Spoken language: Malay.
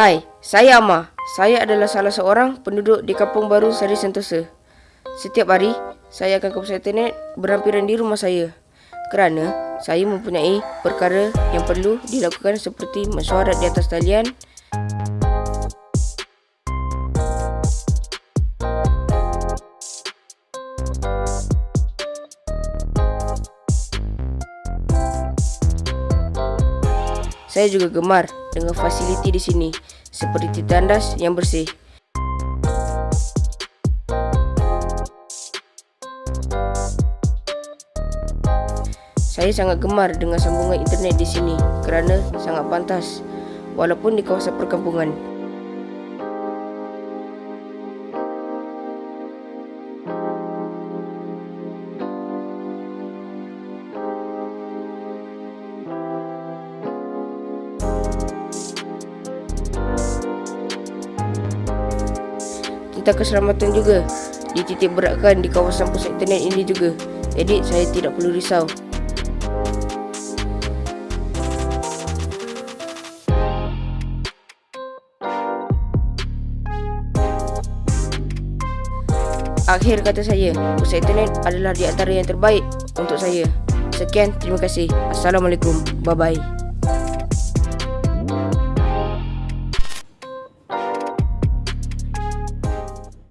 Hai, saya Amma. Saya adalah salah seorang penduduk di Kampung Baru Sari Sentosa. Setiap hari, saya akan ke pusat internet berhampiran di rumah saya. Kerana saya mempunyai perkara yang perlu dilakukan seperti mesyuarat di atas talian, Saya juga gemar dengan fasiliti di sini seperti tandas yang bersih. Saya sangat gemar dengan sambungan internet di sini kerana sangat pantas walaupun di kawasan perkampungan. Tentang keselamatan juga dititik beratkan di kawasan pusat internet ini juga. Jadi saya tidak perlu risau. Akhir kata saya, pusat internet adalah di antara yang terbaik untuk saya. Sekian, terima kasih. Assalamualaikum. Bye-bye.